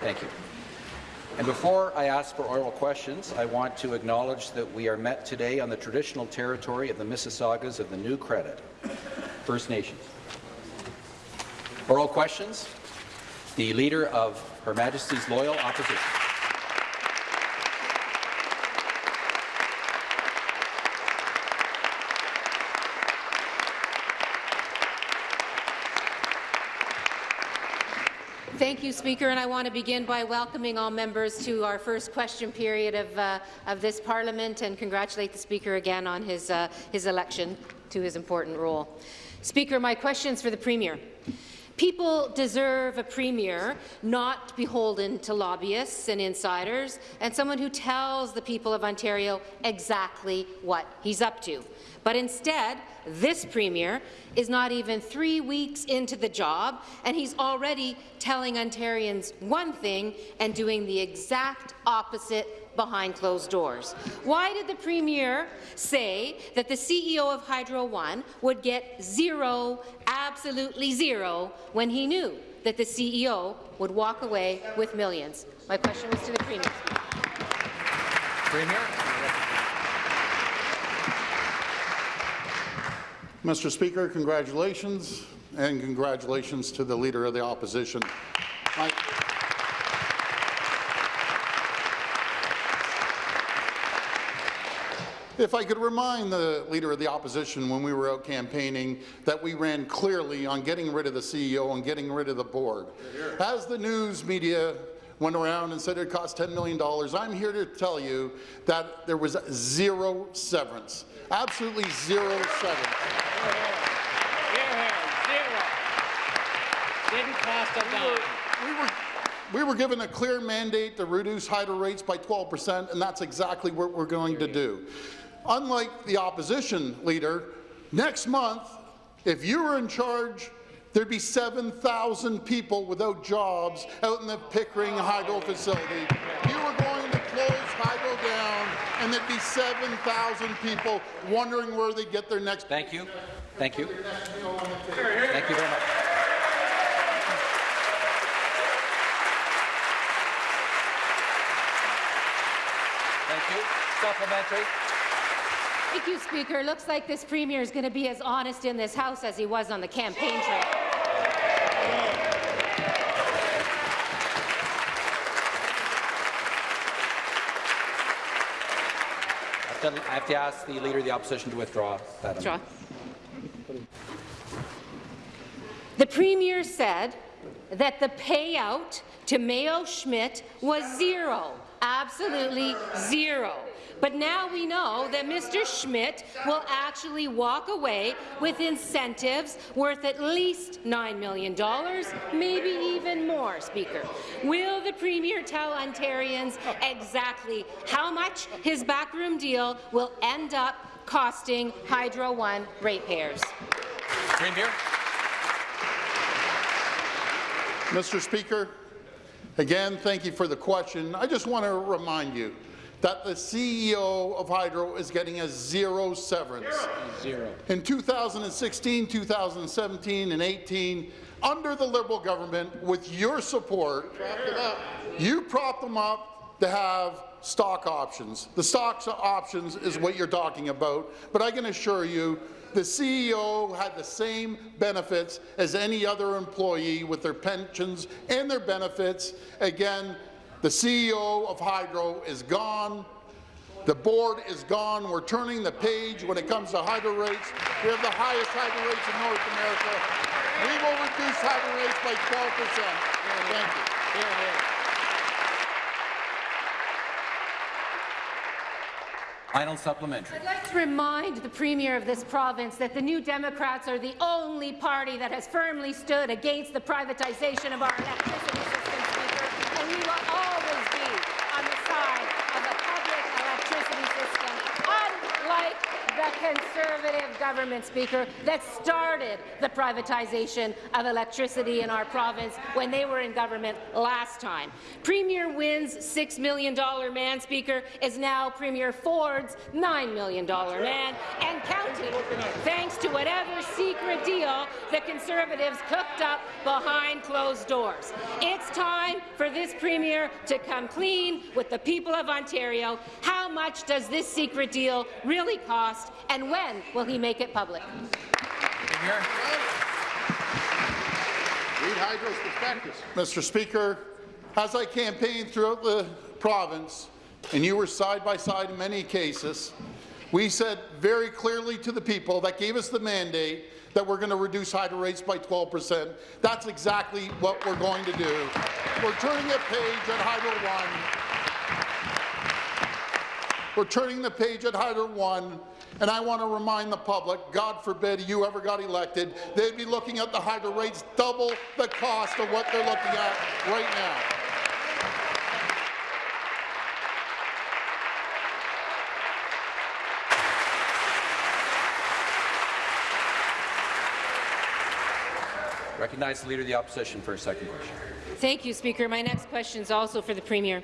Thank you. And before I ask for oral questions, I want to acknowledge that we are met today on the traditional territory of the Mississaugas of the New Credit, First Nations. Oral questions? The Leader of Her Majesty's Loyal Opposition. Thank you, Speaker, and I want to begin by welcoming all members to our first question period of, uh, of this Parliament and congratulate the Speaker again on his, uh, his election to his important role. Speaker, my questions for the Premier. People deserve a premier not beholden to lobbyists and insiders, and someone who tells the people of Ontario exactly what he's up to. But instead, this Premier is not even three weeks into the job, and he's already telling Ontarians one thing and doing the exact opposite behind closed doors. Why did the Premier say that the CEO of Hydro One would get zero, absolutely zero, when he knew that the CEO would walk away with millions? My question was to the Premier. Premier. Mr. Speaker, congratulations, and congratulations to the Leader of the Opposition. My If I could remind the Leader of the Opposition when we were out campaigning that we ran clearly on getting rid of the CEO and getting rid of the board. As the news media went around and said it cost $10 million, I'm here to tell you that there was zero severance. Absolutely zero severance. Didn't cost a dime. We were, we were given a clear mandate to reduce hydro rates by 12 percent, and that's exactly what we're going to do. Unlike the opposition leader, next month, if you were in charge, there'd be 7,000 people without jobs out in the Pickering hydro facility. You were going to close hydro down, and there'd be 7,000 people wondering where they'd get their next. Thank you. Thank you. Thank you very much. Thank you. Supplementary. Thank you, Speaker. Looks like this Premier is going to be as honest in this House as he was on the campaign trail. I have to ask the Leader of the Opposition to withdraw that Withdraw. The Premier said that the payout to Mayo Schmidt was zero, absolutely zero. But now we know that Mr. Schmidt will actually walk away with incentives worth at least $9 million, maybe even more, Speaker. Will the Premier tell Ontarians exactly how much his backroom deal will end up costing Hydro One ratepayers? Premier. Mr. Speaker, again, thank you for the question. I just want to remind you that the CEO of Hydro is getting a zero severance. Zero. In 2016, 2017, and 18, under the Liberal government, with your support, you propped them up to have stock options. The stock options is what you're talking about, but I can assure you the CEO had the same benefits as any other employee with their pensions and their benefits. Again, the CEO of Hydro is gone. The board is gone. We're turning the page when it comes to hydro rates. We have the highest hydro rates in North America. We will reduce hydro rates by 12 percent. Thank you. Final supplementary. I'd like to remind the Premier of this province that the New Democrats are the only party that has firmly stood against the privatization of our electricity system, Speaker, and we will always be on the side of a public electricity system, unlike the Conservative government. Speaker, that started the privatization of electricity in our province when they were in government last time. Premier Wynne's $6 million man, Speaker, is now Premier Ford's $9 million man, and counting, thanks to whatever secret deal the Conservatives cooked up behind closed doors. It's time for this Premier to come clean with the people of Ontario. How much does this secret deal really cost, and when will he make it public? Read Hydro's prospectus. Mr. Speaker, as I campaigned throughout the province, and you were side by side in many cases, we said very clearly to the people that gave us the mandate that we're going to reduce hydro rates by 12 percent. That's exactly what we're going to do. We're turning a page at Hydro One. We're turning the page at Hydro One, and I want to remind the public, God forbid you ever got elected, they'd be looking at the hydro rates double the cost of what they're looking at right now. Recognize the Leader of the Opposition for a second question. Thank you, Speaker. My next question is also for the Premier.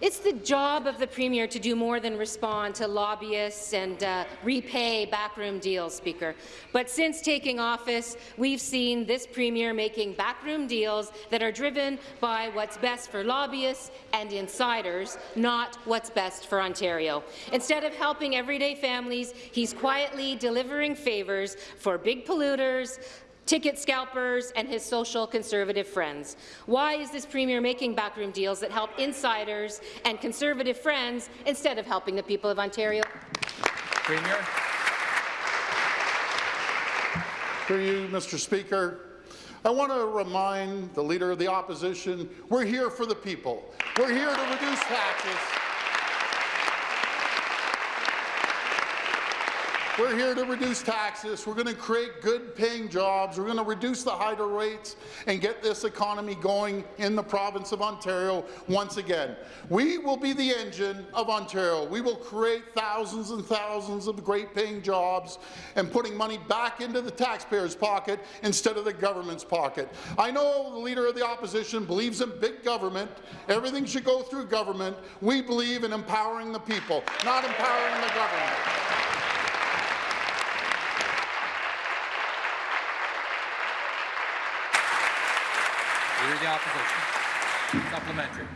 It's the job of the Premier to do more than respond to lobbyists and uh, repay backroom deals, Speaker. But since taking office, we've seen this Premier making backroom deals that are driven by what's best for lobbyists and insiders, not what's best for Ontario. Instead of helping everyday families, he's quietly delivering favours for big polluters, ticket scalpers, and his social conservative friends. Why is this Premier making backroom deals that help insiders and conservative friends instead of helping the people of Ontario? Premier. Through you, Mr. Speaker, I want to remind the Leader of the Opposition, we're here for the people. We're here to reduce taxes. We're here to reduce taxes. We're going to create good-paying jobs. We're going to reduce the hydro rates and get this economy going in the province of Ontario once again. We will be the engine of Ontario. We will create thousands and thousands of great-paying jobs and putting money back into the taxpayer's pocket instead of the government's pocket. I know the Leader of the Opposition believes in big government. Everything should go through government. We believe in empowering the people, not empowering the government. The Opposition. Supplementary.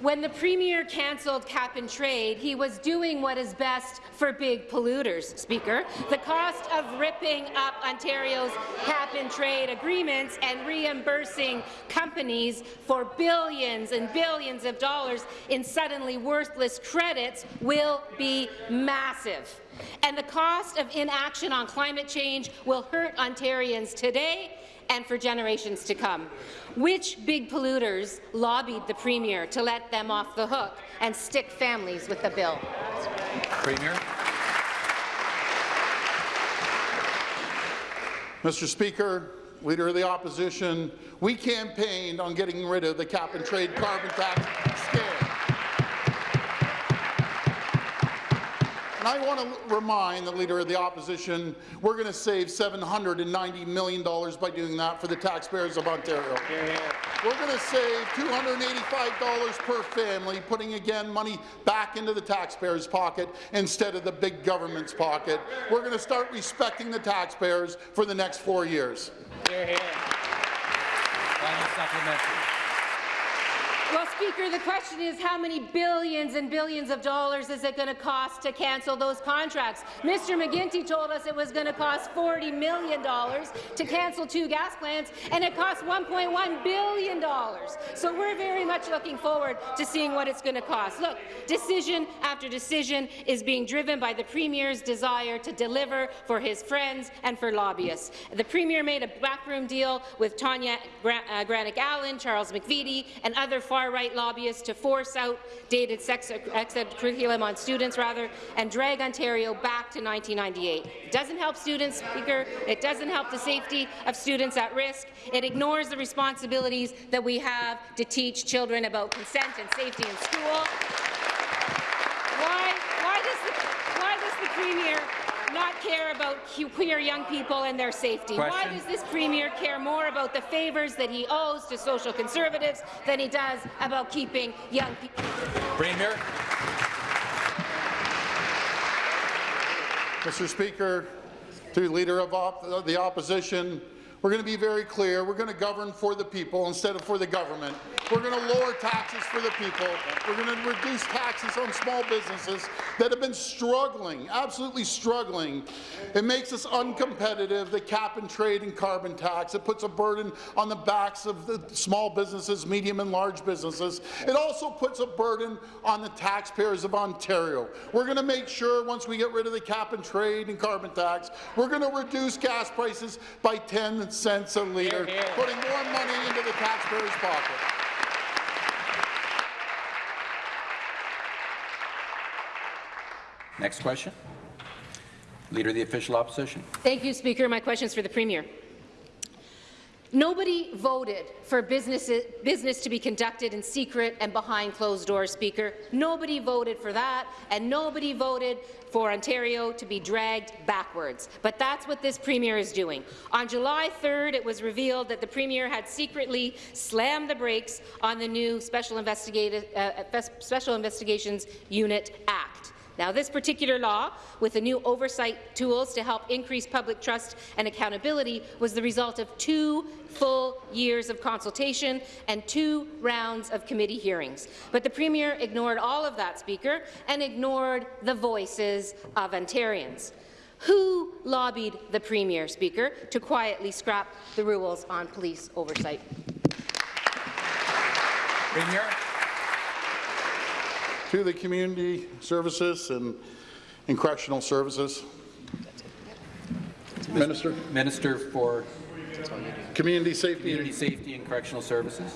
When the Premier cancelled cap-and-trade, he was doing what is best for big polluters, Speaker. The cost of ripping up Ontario's cap-and-trade agreements and reimbursing companies for billions and billions of dollars in suddenly worthless credits will be massive. And the cost of inaction on climate change will hurt Ontarians today and for generations to come. Which big polluters lobbied the Premier to let them off the hook and stick families with the bill? Premier. Mr. Speaker, Leader of the Opposition, we campaigned on getting rid of the cap-and-trade carbon tax And I want to remind the Leader of the Opposition we're going to save $790 million by doing that for the taxpayers of Ontario. We're going to save $285 per family, putting again money back into the taxpayer's pocket instead of the big government's pocket. We're going to start respecting the taxpayers for the next four years. Supplementary. Well, Speaker, the question is how many billions and billions of dollars is it going to cost to cancel those contracts? Mr. McGuinty told us it was going to cost $40 million to cancel two gas plants, and it cost $1.1 billion. So we're very much looking forward to seeing what it's going to cost. Look, decision after decision is being driven by the Premier's desire to deliver for his friends and for lobbyists. The Premier made a backroom deal with Tanya Gra uh, Granic Allen, Charles McVety, and other far-right lobbyists to force outdated sex curriculum on students, rather, and drag Ontario back to 1998. It doesn't help students, Speaker. It doesn't help the safety of students at risk. It ignores the responsibilities that we have to teach children about consent and safety in school. Why, why, does the, why does the Premier not care about queer young people and their safety? Why does this Premier care more about the favours that he owes to social conservatives than he does about keeping young people? Premier. Mr. Speaker, to the Leader of op the Opposition, we're going to be very clear. We're going to govern for the people instead of for the government. We're going to lower taxes for the people. We're going to reduce taxes on small businesses that have been struggling, absolutely struggling. It makes us uncompetitive, the cap and trade and carbon tax. It puts a burden on the backs of the small businesses, medium and large businesses. It also puts a burden on the taxpayers of Ontario. We're going to make sure once we get rid of the cap and trade and carbon tax, we're going to reduce gas prices by 10 cents a litre, putting more money into the taxpayer's pocket. Next question. Leader of the Official Opposition. Thank you, Speaker. My question is for the Premier. Nobody voted for business, to be conducted in secret and behind closed doors, Speaker. Nobody voted for that, and nobody voted for Ontario to be dragged backwards. But that's what this Premier is doing. On July 3rd, it was revealed that the Premier had secretly slammed the brakes on the new Special, Investigative, uh, Special Investigations Unit Act. Now, this particular law, with the new oversight tools to help increase public trust and accountability, was the result of two full years of consultation and two rounds of committee hearings. But the Premier ignored all of that, Speaker, and ignored the voices of Ontarians. Who lobbied the Premier, Speaker, to quietly scrap the rules on police oversight? Premier. To the community services and, and correctional services. Minister, Minister for community safety. Community Safety and Correctional Services.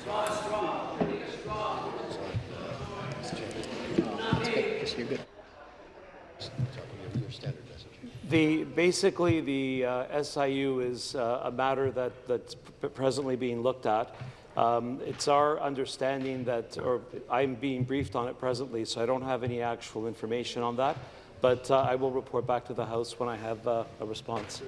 The, basically, the uh, SIU is uh, a matter that, that's presently being looked at. Um, it's our understanding that, or I'm being briefed on it presently, so I don't have any actual information on that, but uh, I will report back to the House when I have uh, a response.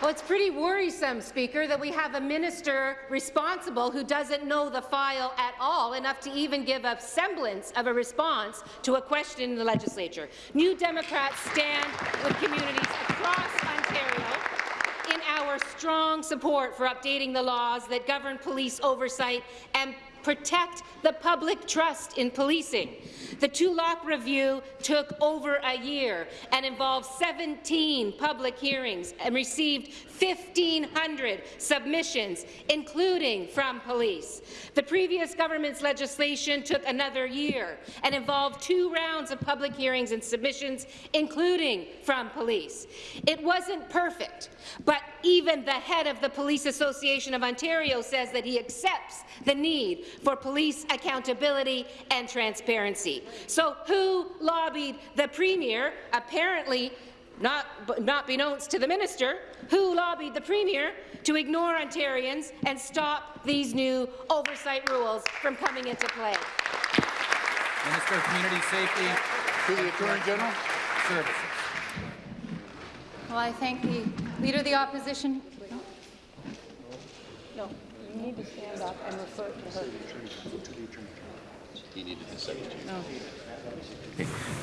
Well, it's pretty worrisome, Speaker, that we have a minister responsible who doesn't know the file at all, enough to even give a semblance of a response to a question in the legislature. New Democrats stand with communities across Ontario our strong support for updating the laws that govern police oversight and protect the public trust in policing. The Tulloch review took over a year and involved 17 public hearings and received 1,500 submissions, including from police. The previous government's legislation took another year and involved two rounds of public hearings and submissions, including from police. It wasn't perfect, but even the head of the Police Association of Ontario says that he accepts the need for police accountability and transparency. So who lobbied the Premier, apparently not, not beknownst to the minister, who lobbied the Premier to ignore Ontarians and stop these new oversight rules from coming into play? Minister of Community Safety To the Attorney General. Services. Well, I thank the Leader of the Opposition. No, you need to stand up and refer to her. He needed The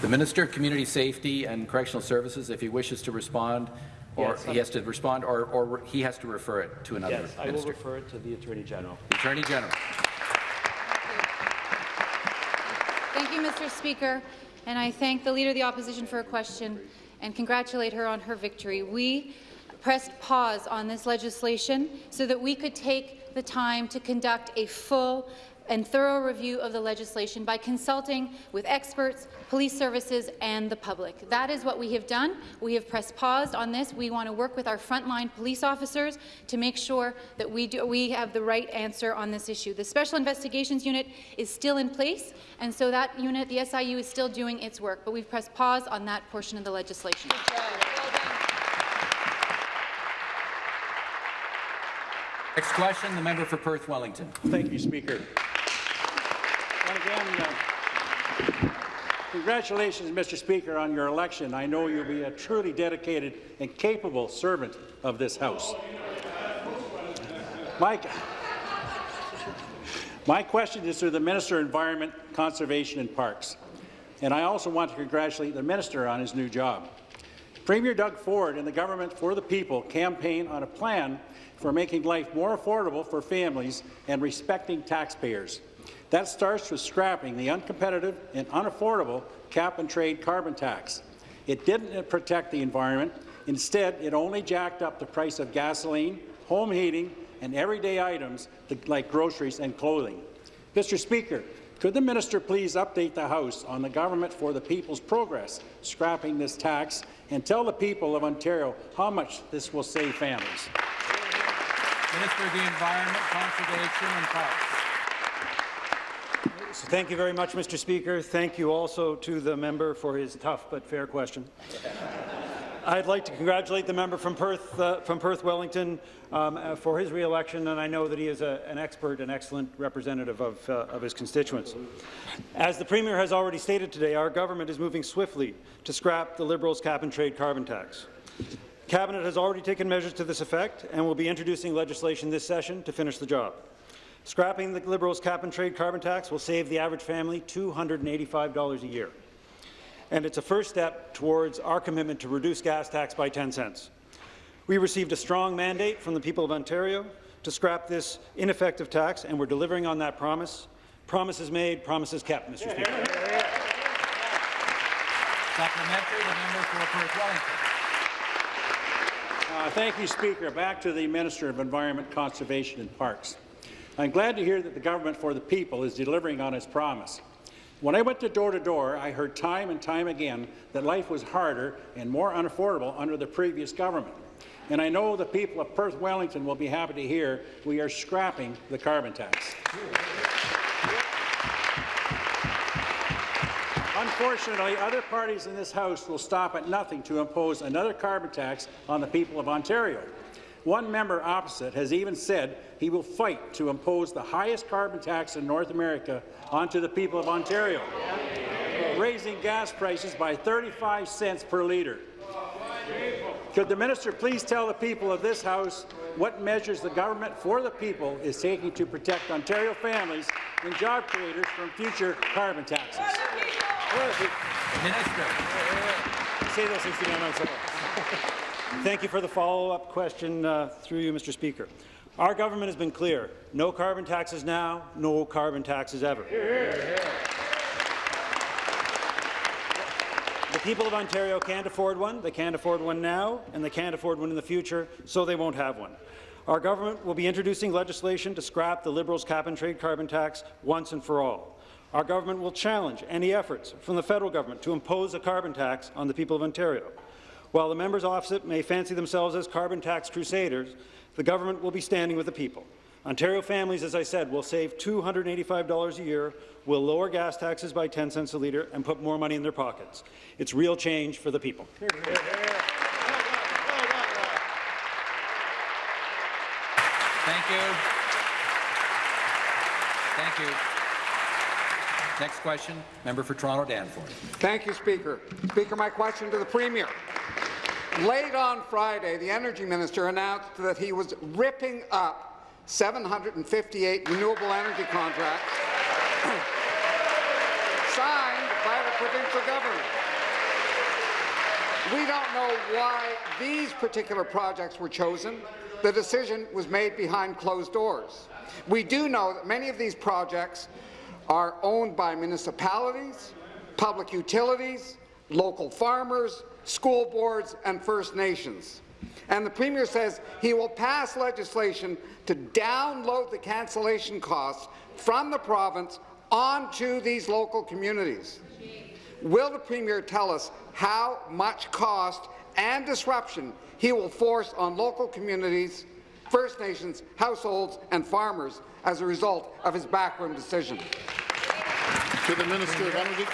Minister of Community Safety and Correctional Services, if he wishes to respond, or Yes, he has to respond, or, or he has to refer it to another Yes, I will minister. refer it to the Attorney General. The Attorney General. Thank you, Mr. Speaker, and I thank the Leader of the Opposition for a question and congratulate her on her victory. We pressed pause on this legislation so that we could take the time to conduct a full and thorough review of the legislation by consulting with experts, police services, and the public. That is what we have done. We have pressed pause on this. We want to work with our frontline police officers to make sure that we, do, we have the right answer on this issue. The Special Investigations Unit is still in place, and so that unit, the SIU, is still doing its work, but we've pressed pause on that portion of the legislation. Next question, the member for Perth Wellington. Thank you, Speaker. Again, uh, Congratulations, Mr. Speaker, on your election. I know you'll be a truly dedicated and capable servant of this House. Mike, my question is to the Minister of Environment, Conservation and Parks. And I also want to congratulate the Minister on his new job. Premier Doug Ford and the Government for the People campaign on a plan for making life more affordable for families and respecting taxpayers. That starts with scrapping the uncompetitive and unaffordable cap-and-trade carbon tax. It didn't protect the environment. Instead, it only jacked up the price of gasoline, home heating, and everyday items like groceries and clothing. Mr. Speaker, could the minister please update the House on the Government for the People's progress scrapping this tax and tell the people of Ontario how much this will save families? Minister of the Environment, Conservation and Parks. So thank you very much, Mr. Speaker. Thank you also to the member for his tough but fair question. I'd like to congratulate the member from Perth, uh, from Perth Wellington, um, uh, for his re-election, and I know that he is a, an expert and excellent representative of, uh, of his constituents. As the Premier has already stated today, our government is moving swiftly to scrap the Liberals' cap-and-trade carbon tax. Cabinet has already taken measures to this effect and will be introducing legislation this session to finish the job. Scrapping the Liberals' cap-and-trade carbon tax will save the average family $285 a year and it's a first step towards our commitment to reduce gas tax by 10 cents. We received a strong mandate from the people of Ontario to scrap this ineffective tax, and we're delivering on that promise. Promises made, promises kept, Mr. Speaker. Supplementary, the member for Perth Wellington. Uh, thank you, Speaker. Back to the Minister of Environment, Conservation and Parks. I'm glad to hear that the Government for the People is delivering on its promise. When I went to door to door, I heard time and time again that life was harder and more unaffordable under the previous government. And I know the people of Perth Wellington will be happy to hear we are scrapping the carbon tax. Unfortunately, other parties in this House will stop at nothing to impose another carbon tax on the people of Ontario. One member opposite has even said he will fight to impose the highest carbon tax in North America onto the people of Ontario, raising gas prices by 35 cents per litre. Could the minister please tell the people of this House what measures the government for the people is taking to protect Ontario families and job creators from future carbon taxes? Minister. Say those 69 months ago. Thank you for the follow-up question uh, through you, Mr. Speaker. Our government has been clear. No carbon taxes now, no carbon taxes ever. The people of Ontario can't afford one, they can't afford one now, and they can't afford one in the future, so they won't have one. Our government will be introducing legislation to scrap the Liberals' cap-and-trade carbon tax once and for all. Our government will challenge any efforts from the federal government to impose a carbon tax on the people of Ontario. While the members opposite may fancy themselves as carbon tax crusaders, the government will be standing with the people. Ontario families, as I said, will save $285 a year, will lower gas taxes by 10 cents a litre, and put more money in their pockets. It's real change for the people. Thank you. Thank you. Next question, member for Toronto Danforth. Thank you, Speaker. Speaker, my question to the Premier. Late on Friday, the Energy Minister announced that he was ripping up 758 renewable energy contracts signed by the provincial government. We don't know why these particular projects were chosen. The decision was made behind closed doors. We do know that many of these projects are owned by municipalities, public utilities, local farmers, school boards and First Nations. And the Premier says he will pass legislation to download the cancellation costs from the province onto these local communities. Will the Premier tell us how much cost and disruption he will force on local communities, First Nations, households and farmers as a result of his backroom decision? To the Minister of Energy.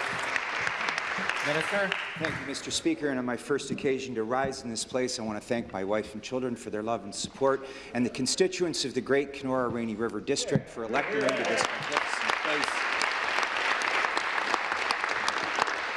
Minister. Thank you, Mr. Speaker. And on my first occasion to rise in this place, I want to thank my wife and children for their love and support, and the constituents of the Great Kenora Rainy River District for electing me to this place.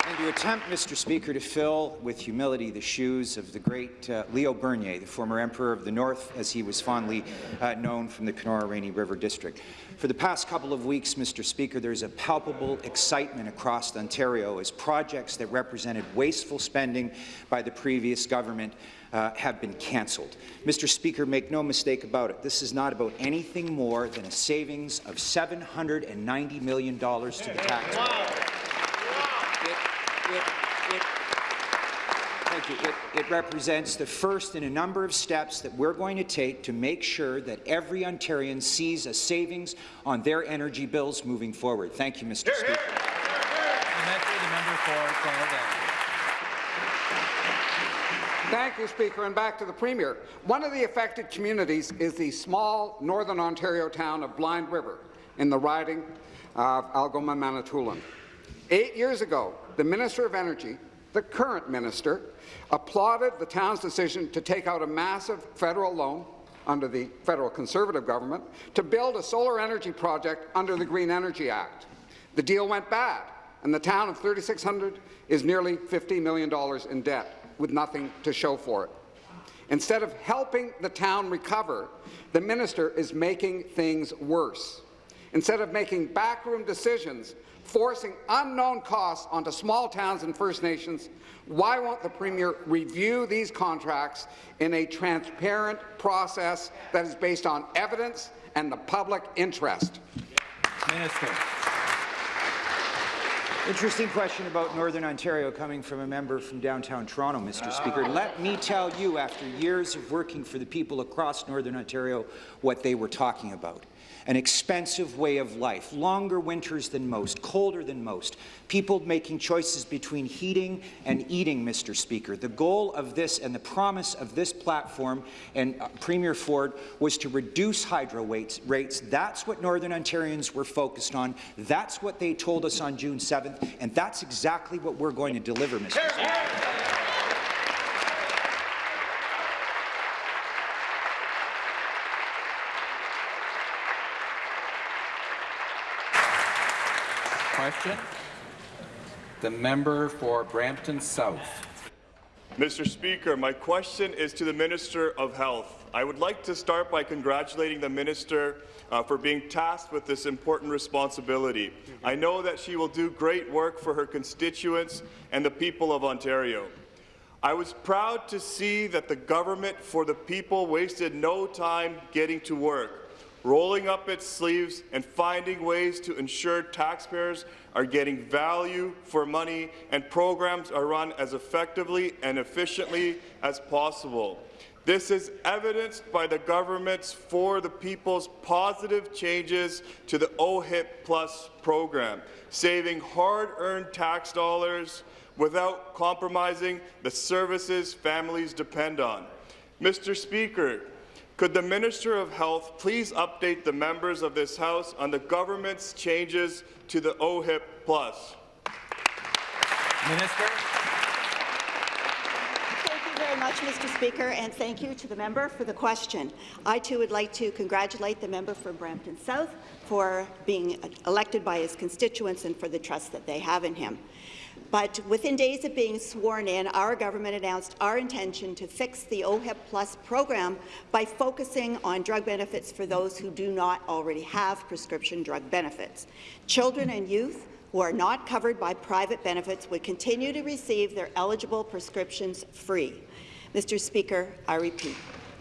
And to attempt, Mr. Speaker, to fill with humility the shoes of the great uh, Leo Bernier, the former Emperor of the North, as he was fondly uh, known from the Kenora Rainy River District. For the past couple of weeks, Mr. Speaker, there's a palpable excitement across Ontario as projects that represented wasteful spending by the previous government uh, have been cancelled. Mr. Speaker, make no mistake about it. This is not about anything more than a savings of $790 million to the taxpayer. It, it, it, thank you. It, it represents the first in a number of steps that we're going to take to make sure that every Ontarian sees a savings on their energy bills moving forward. Thank you, Mr. Speaker. Supplementary, the member for Toronto Down. Thank you, Speaker. And back to the Premier. One of the affected communities is the small northern Ontario town of Blind River in the riding of Algoma Manitoulin. Eight years ago, the Minister of Energy, the current minister, applauded the town's decision to take out a massive federal loan under the federal Conservative government to build a solar energy project under the Green Energy Act. The deal went bad, and the town of 3600 is nearly $50 million in debt with nothing to show for it. Instead of helping the town recover, the minister is making things worse. Instead of making backroom decisions, forcing unknown costs onto small towns and First Nations, why won't the Premier review these contracts in a transparent process that is based on evidence and the public interest? Minister. Interesting question about Northern Ontario coming from a member from downtown Toronto, Mr. Speaker. Let me tell you, after years of working for the people across Northern Ontario, what they were talking about an expensive way of life, longer winters than most, colder than most, people making choices between heating and eating, Mr. Speaker. The goal of this and the promise of this platform and uh, Premier Ford was to reduce hydro rates. rates. That's what Northern Ontarians were focused on. That's what they told us on June 7th, and that's exactly what we're going to deliver, Mr. Speaker. Question. The member for Brampton South. Mr. Speaker, my question is to the Minister of Health. I would like to start by congratulating the Minister uh, for being tasked with this important responsibility. I know that she will do great work for her constituents and the people of Ontario. I was proud to see that the government for the people wasted no time getting to work, rolling up its sleeves and finding ways to ensure taxpayers are getting value for money and programs are run as effectively and efficiently as possible. This is evidenced by the government's For the People's positive changes to the OHIP Plus program, saving hard-earned tax dollars without compromising the services families depend on. Mr. Speaker, could the Minister of Health please update the members of this House on the government's changes to the OHIP Plus? Minister. Thank you very much, Mr. Speaker, and thank you to the member for the question. I too would like to congratulate the member from Brampton South for being elected by his constituents and for the trust that they have in him. But within days of being sworn in, our government announced our intention to fix the OHIP Plus program by focusing on drug benefits for those who do not already have prescription drug benefits. Children and youth who are not covered by private benefits would continue to receive their eligible prescriptions free. Mr. Speaker, I repeat,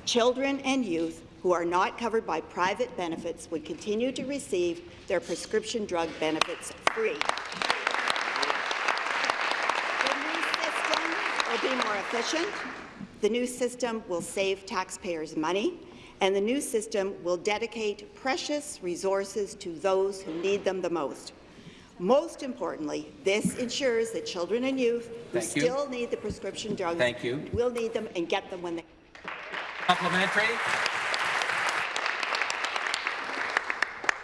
children and youth who are not covered by private benefits would continue to receive their prescription drug benefits free. will be more efficient, the new system will save taxpayers money, and the new system will dedicate precious resources to those who need them the most. Most importantly, this ensures that children and youth who Thank you. still need the prescription drugs Thank you. will need them and get them when they Supplementary.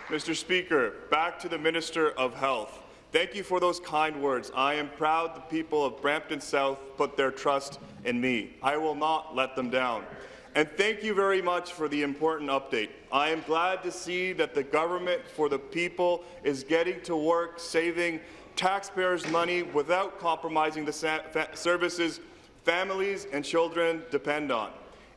Mr. Speaker, back to the Minister of Health. Thank you for those kind words. I am proud the people of Brampton South put their trust in me. I will not let them down. And thank you very much for the important update. I am glad to see that the government for the people is getting to work saving taxpayers' money without compromising the services families and children depend on.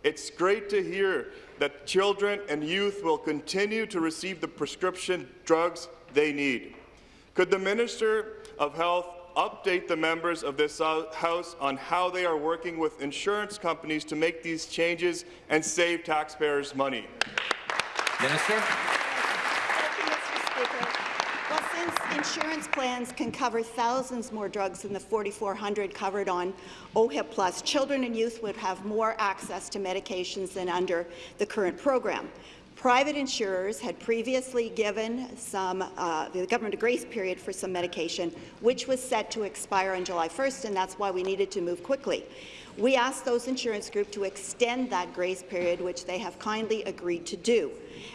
It's great to hear that children and youth will continue to receive the prescription drugs they need. Could the Minister of Health update the members of this House on how they are working with insurance companies to make these changes and save taxpayers money? Minister. Thank you, Mr. Speaker. Well, since insurance plans can cover thousands more drugs than the 4,400 covered on OHIP Plus, children and youth would have more access to medications than under the current program. Private insurers had previously given some, uh, the government a grace period for some medication, which was set to expire on July 1st, and that's why we needed to move quickly. We asked those insurance groups to extend that grace period, which they have kindly agreed to do.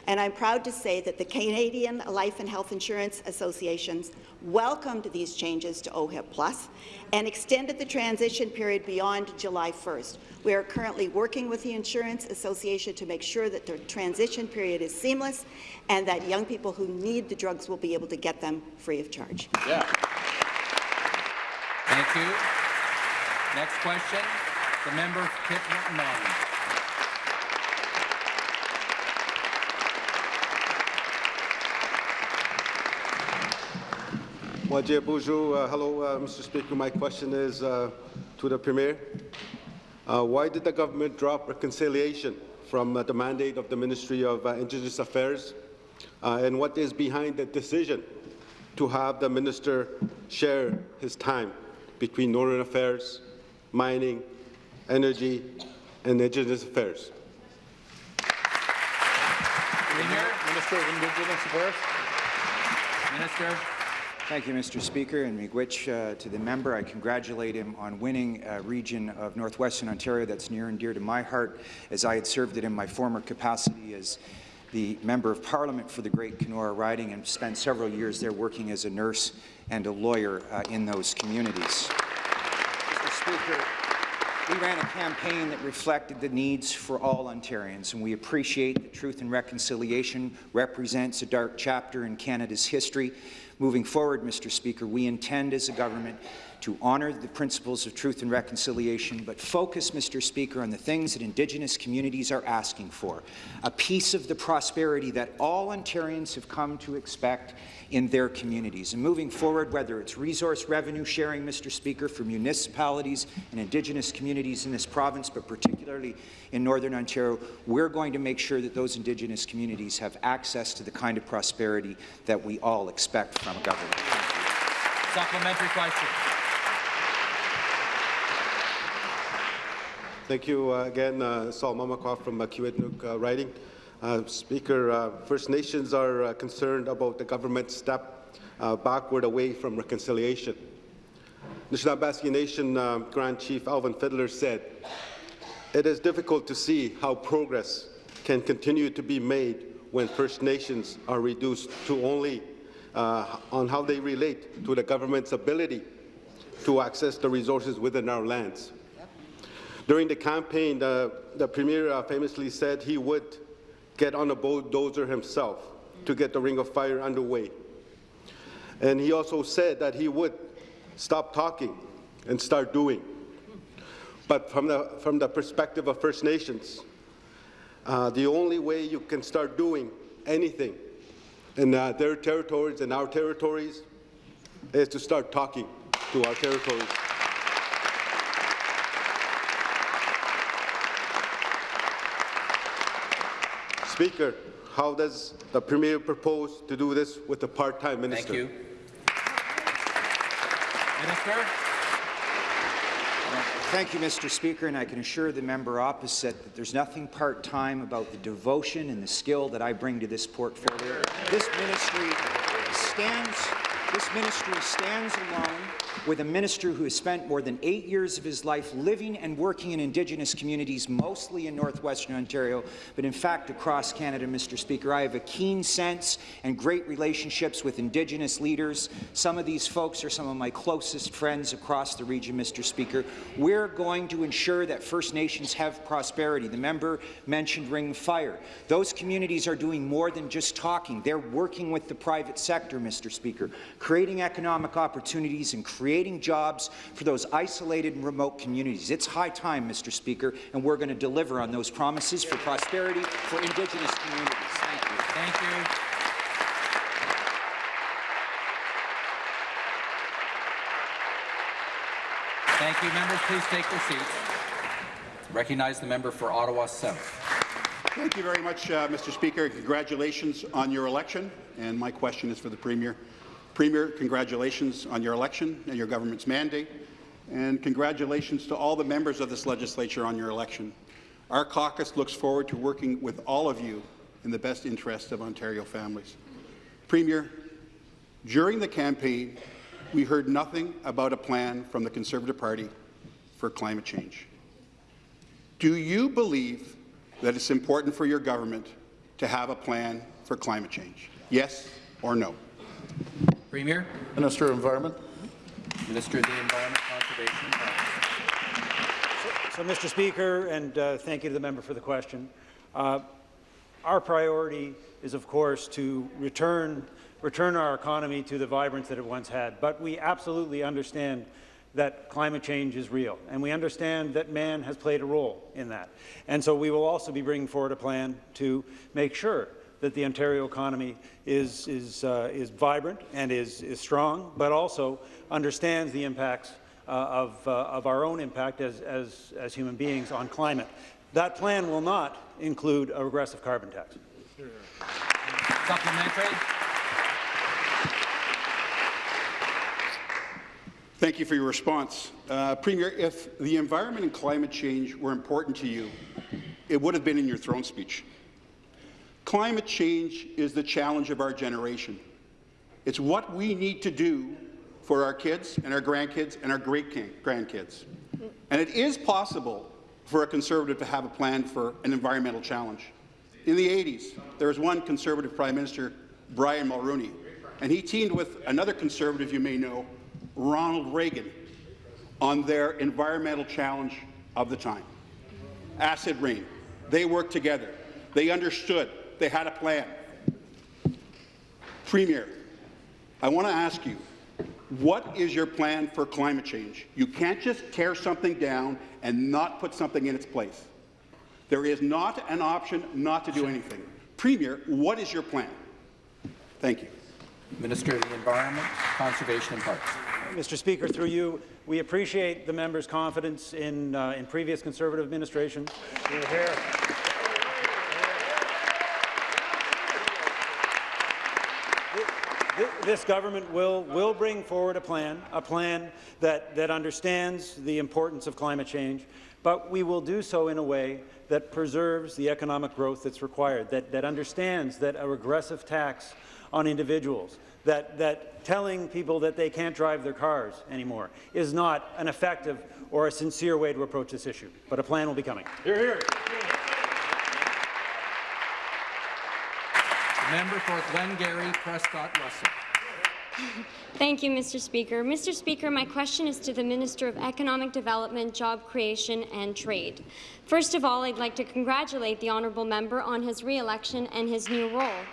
And I'm proud to say that the Canadian Life and Health Insurance Associations welcomed these changes to OHIP Plus and extended the transition period beyond July 1st. We are currently working with the Insurance Association to make sure that the transition period is seamless and that young people who need the drugs will be able to get them free of charge. Yeah. Thank you. Next question, the member for Pitt Uh, hello, uh, Mr. Speaker. My question is uh, to the Premier. Uh, why did the government drop reconciliation from uh, the mandate of the Ministry of uh, Indigenous Affairs? and what is behind the decision to have the minister share his time between Northern Affairs, mining, energy, and Indigenous Affairs? Minister of Indigenous Affairs. Minister. Thank you, Mr. Speaker, and miigwech uh, to the member. I congratulate him on winning a region of northwestern Ontario that's near and dear to my heart, as I had served it in my former capacity as the Member of Parliament for the Great Kenora riding and spent several years there working as a nurse and a lawyer uh, in those communities. Mr. Speaker, we ran a campaign that reflected the needs for all Ontarians, and we appreciate that Truth and Reconciliation represents a dark chapter in Canada's history. Moving forward, Mr. Speaker, we intend as a government to honour the principles of truth and reconciliation, but focus, Mr. Speaker, on the things that Indigenous communities are asking for, a piece of the prosperity that all Ontarians have come to expect in their communities. And moving forward, whether it's resource revenue sharing, Mr. Speaker, for municipalities and Indigenous communities in this province, but particularly in Northern Ontario, we're going to make sure that those Indigenous communities have access to the kind of prosperity that we all expect from a government. Supplementary question. Thank you uh, again, uh, Sol Mamakwa from uh, Kiiwetinoong uh, riding. Uh, Speaker, uh, First Nations are uh, concerned about the government's step uh, backward away from reconciliation. Nishnawbe Aski Nation uh, Grand Chief Alvin Fiddler said, it is difficult to see how progress can continue to be made when First Nations are reduced to only uh, on how they relate to the government's ability to access the resources within our lands. During the campaign, the, the Premier uh, famously said he would get on a bulldozer himself to get the Ring of Fire underway. And he also said that he would stop talking and start doing. But from the, from the perspective of First Nations, uh, the only way you can start doing anything in uh, their territories and our territories is to start talking to our territories. Speaker, how does the Premier propose to do this with a part-time minister? Thank you. Minister. Thank you, Mr. Speaker, and I can assure the member opposite that there's nothing part-time about the devotion and the skill that I bring to this portfolio. This ministry stands, this ministry stands alone with a minister who has spent more than eight years of his life living and working in Indigenous communities, mostly in northwestern Ontario, but in fact across Canada, Mr. Speaker. I have a keen sense and great relationships with Indigenous leaders. Some of these folks are some of my closest friends across the region, Mr. Speaker. We're going to ensure that First Nations have prosperity. The member mentioned Ring Fire. Those communities are doing more than just talking. They're working with the private sector, Mr. Speaker, creating economic opportunities and creating jobs for those isolated and remote communities. It's high time, Mr. Speaker, and we're going to deliver on those promises for prosperity for Indigenous communities. Thank you. Thank you. Thank you. Members, please take their seats. Recognize the member for Ottawa South. Thank you very much, uh, Mr. Speaker. Congratulations on your election. And my question is for the Premier. Premier, congratulations on your election and your government's mandate. And congratulations to all the members of this legislature on your election. Our caucus looks forward to working with all of you in the best interest of Ontario families. Premier, during the campaign, we heard nothing about a plan from the Conservative Party for climate change. Do you believe that it's important for your government to have a plan for climate change? Yes or no? Premier. Minister of Environment. Minister of the Environment, Conservation and Parks. So, Mr. Speaker, and uh, thank you to the member for the question. Uh, our priority is, of course, to return, return our economy to the vibrance that it once had. But we absolutely understand that climate change is real, and we understand that man has played a role in that. And so we will also be bringing forward a plan to make sure that the Ontario economy is, is, uh, is vibrant and is, is strong, but also understands the impacts uh, of, uh, of our own impact as, as, as human beings on climate. That plan will not include a regressive carbon tax. Supplementary. Thank you for your response. Uh, Premier, if the environment and climate change were important to you, it would have been in your throne speech. Climate change is the challenge of our generation. It's what we need to do for our kids and our grandkids and our great-grandkids. And it is possible for a Conservative to have a plan for an environmental challenge. In the 80s, there was one Conservative Prime Minister, Brian Mulroney, and he teamed with another Conservative you may know, Ronald Reagan, on their environmental challenge of the time. Acid rain. They worked together. They understood. They had a plan. Premier, I want to ask you, what is your plan for climate change? You can't just tear something down and not put something in its place. There is not an option not to do anything. Premier, what is your plan? Thank you. Minister of the Environment, Conservation and Parks. Mr. Speaker, through you, we appreciate the member's confidence in, uh, in previous Conservative administrations. You're here. This government will, will bring forward a plan, a plan that, that understands the importance of climate change, but we will do so in a way that preserves the economic growth that's required, that, that understands that a regressive tax on individuals, that, that telling people that they can't drive their cars anymore is not an effective or a sincere way to approach this issue. But a plan will be coming. Here, here. Member for Glengarry, Prescott Russell. Thank you, Mr. Speaker. Mr. Speaker, my question is to the Minister of Economic Development, Job Creation and Trade. First of all, I'd like to congratulate the honourable member on his re-election and his new role.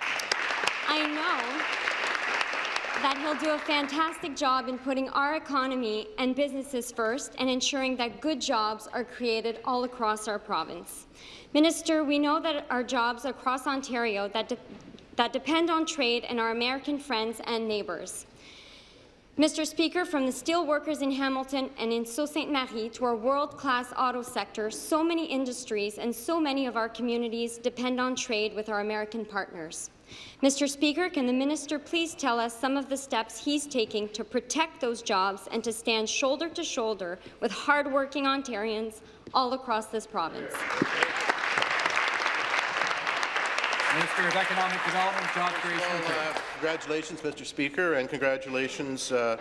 I know that he'll do a fantastic job in putting our economy and businesses first and ensuring that good jobs are created all across our province. Minister, we know that our jobs across Ontario that, de that depend on trade and our American friends and neighbours. Mr. Speaker, from the steel workers in Hamilton and in Sault Ste. Marie to our world-class auto sector, so many industries and so many of our communities depend on trade with our American partners. Mr. Speaker, can the minister please tell us some of the steps he's taking to protect those jobs and to stand shoulder to shoulder with hardworking Ontarians all across this province? Minister of Economic Development, Job Creation. Well, uh, congratulations, Mr. Speaker, and congratulations uh,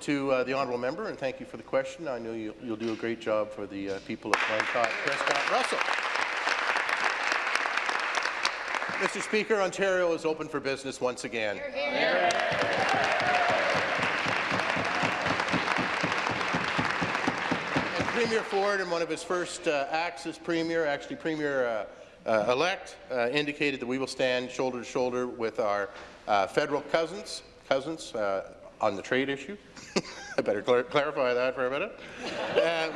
to uh, the honourable member, and thank you for the question. I know you'll, you'll do a great job for the uh, people of Glencott, Prescott, Russell. Mr. Speaker, Ontario is open for business once again. And Premier Ford, in one of his first uh, acts as Premier, actually Premier uh, elect, uh, indicated that we will stand shoulder to shoulder with our uh, federal cousins, cousins uh, on the trade issue. I better clar clarify that for a minute. Um,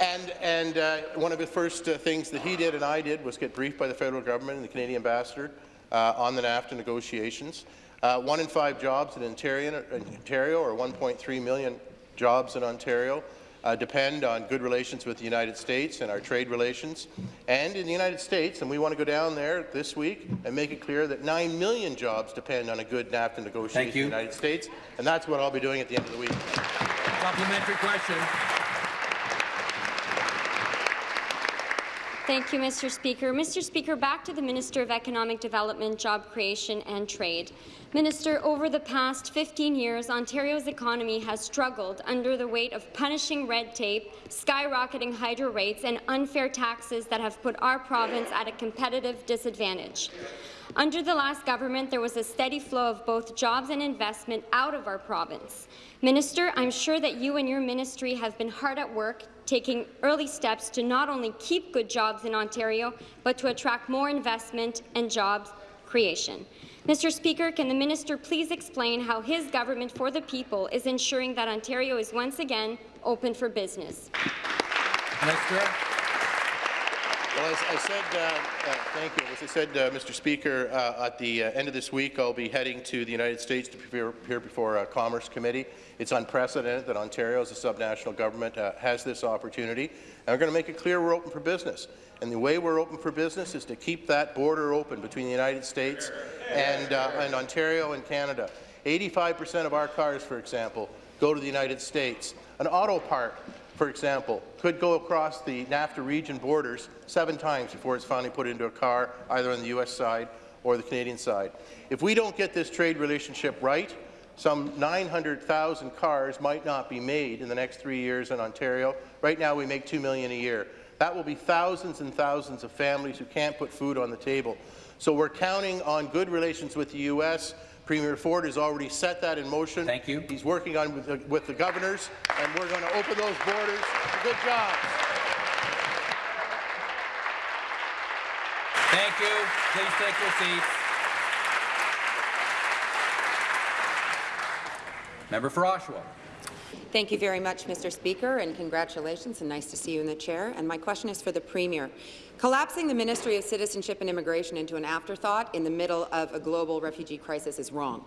and and uh, one of the first uh, things that he did and I did was get briefed by the federal government and the Canadian ambassador uh, on the NAFTA negotiations. Uh, one in five jobs in Ontario, in Ontario or 1.3 million jobs in Ontario, uh, depend on good relations with the United States and our trade relations. And in the United States, and we want to go down there this week and make it clear that 9 million jobs depend on a good NAFTA negotiation in the United States, and that's what I'll be doing at the end of the week. Supplementary question. Thank you, Mr. Speaker. Mr. Speaker, back to the Minister of Economic Development, Job Creation and Trade. Minister, over the past 15 years, Ontario's economy has struggled under the weight of punishing red tape, skyrocketing hydro rates, and unfair taxes that have put our province at a competitive disadvantage. Under the last government, there was a steady flow of both jobs and investment out of our province. Minister, I'm sure that you and your ministry have been hard at work taking early steps to not only keep good jobs in Ontario, but to attract more investment and jobs creation. Mr. Speaker, can the minister please explain how his government for the people is ensuring that Ontario is once again open for business? Minister. Well, as I said, uh, uh, thank you. As I said, uh, Mr. Speaker, uh, at the uh, end of this week, I'll be heading to the United States to appear, before a Commerce Committee. It's unprecedented that Ontario, as a subnational government, uh, has this opportunity, and we're going to make it clear we're open for business. And the way we're open for business is to keep that border open between the United States and, and Ontario and Canada. 85% of our cars, for example, go to the United States. An auto part for example, could go across the NAFTA region borders seven times before it's finally put into a car, either on the U.S. side or the Canadian side. If we don't get this trade relationship right, some 900,000 cars might not be made in the next three years in Ontario. Right now, we make 2 million a year. That will be thousands and thousands of families who can't put food on the table. So we're counting on good relations with the U.S., Premier Ford has already set that in motion. Thank you. He's working on with the, with the governors, and we're going to open those borders for good jobs. Thank you. Please take your seats. Member for Oshawa. Thank you very much, Mr. Speaker, and congratulations, and nice to see you in the chair. And my question is for the Premier. Collapsing the Ministry of Citizenship and Immigration into an afterthought in the middle of a global refugee crisis is wrong.